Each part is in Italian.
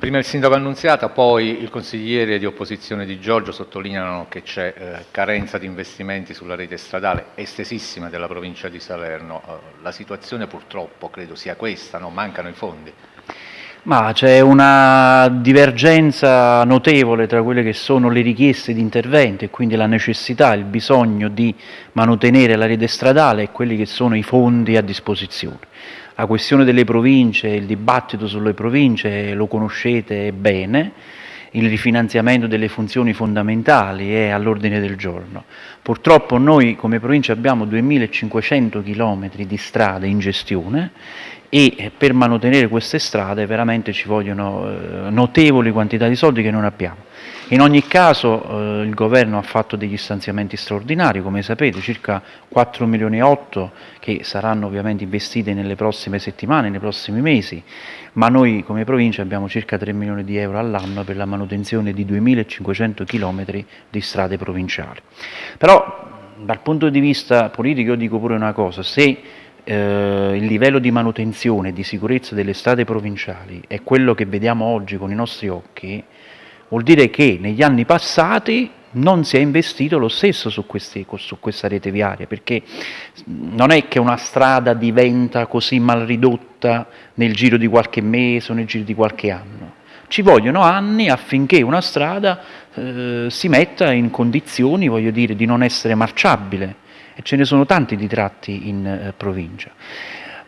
Prima il sindaco Annunziata, poi il consigliere di opposizione Di Giorgio sottolineano che c'è eh, carenza di investimenti sulla rete stradale estesissima della provincia di Salerno. Eh, la situazione purtroppo credo sia questa, no? mancano i fondi. Ma c'è una divergenza notevole tra quelle che sono le richieste di intervento e quindi la necessità, il bisogno di manutenere la rete stradale e quelli che sono i fondi a disposizione. La questione delle province, il dibattito sulle province lo conoscete bene, il rifinanziamento delle funzioni fondamentali è all'ordine del giorno. Purtroppo noi come provincia abbiamo 2500 km di strade in gestione e per mantenere queste strade veramente ci vogliono eh, notevoli quantità di soldi che non abbiamo. In ogni caso eh, il governo ha fatto degli stanziamenti straordinari, come sapete circa 4 milioni e 8 che saranno ovviamente investiti nelle prossime settimane, nei prossimi mesi, ma noi come provincia abbiamo circa 3 milioni di euro all'anno per la manutenzione di 2500 km di strade provinciali. Però dal punto di vista politico io dico pure una cosa, se eh, il livello di manutenzione e di sicurezza delle strade provinciali è quello che vediamo oggi con i nostri occhi, vuol dire che negli anni passati non si è investito lo stesso su, questi, su, questa rete viaria, perché non è che una strada diventa così mal ridotta nel giro di qualche mese o nel giro di qualche anno. Ci vogliono anni affinché una strada eh, si metta in condizioni, voglio dire, di non essere marciabile e ce ne sono tanti di tratti in eh, provincia.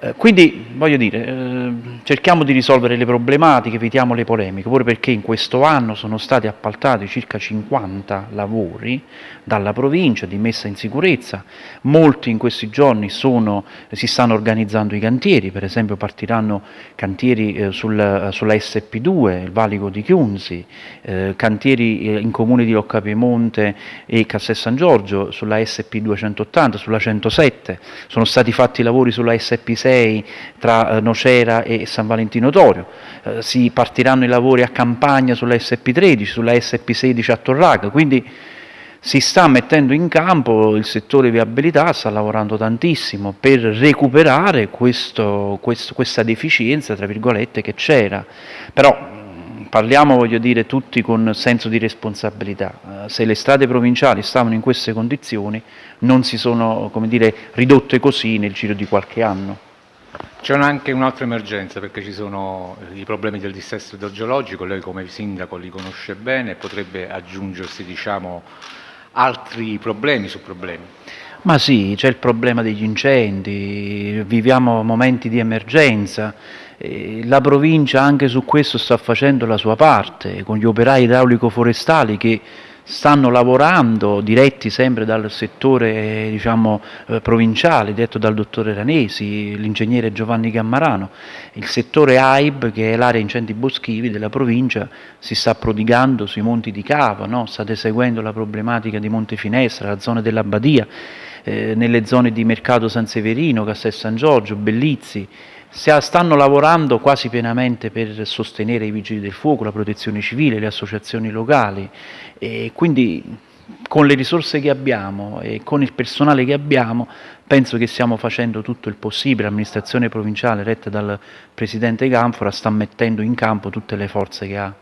Eh, quindi, voglio dire, eh, cerchiamo di risolvere le problematiche, evitiamo le polemiche, pure perché in questo anno sono stati appaltati circa 50 lavori dalla provincia di messa in sicurezza, molti in questi giorni sono, si stanno organizzando i cantieri, per esempio partiranno cantieri eh, sul, sulla SP2, il valico di Chiunzi, eh, cantieri eh, in comune di Loccapiemonte e Castel San Giorgio, sulla SP280, sulla 107, sono stati fatti lavori sulla SP6 6 tra eh, Nocera e San Valentino Torio, eh, si partiranno i lavori a campagna sulla SP13, sulla SP16 a Torraca, quindi si sta mettendo in campo il settore viabilità, sta lavorando tantissimo per recuperare questo, questo, questa deficienza che c'era, però parliamo voglio dire tutti con senso di responsabilità, eh, se le strade provinciali stavano in queste condizioni non si sono dire, ridotte così nel giro di qualche anno. C'è anche un'altra emergenza perché ci sono i problemi del dissesto idrogeologico, lei come sindaco li conosce bene, potrebbe aggiungersi diciamo, altri problemi su problemi. Ma sì, c'è il problema degli incendi, viviamo momenti di emergenza, la provincia anche su questo sta facendo la sua parte, con gli operai idraulico-forestali che stanno lavorando, diretti sempre dal settore diciamo, eh, provinciale, detto dal dottore Ranesi, l'ingegnere Giovanni Gammarano. Il settore AIB, che è l'area incendi boschivi della provincia, si sta prodigando sui monti di Cava, no? state seguendo la problematica di Montefinestra, la zona della Badia, eh, nelle zone di Mercato San Severino, Castel San Giorgio, Bellizzi, stanno lavorando quasi pienamente per sostenere i vigili del fuoco, la protezione civile, le associazioni locali e quindi con le risorse che abbiamo e con il personale che abbiamo penso che stiamo facendo tutto il possibile, l'amministrazione provinciale retta dal Presidente Canfora sta mettendo in campo tutte le forze che ha.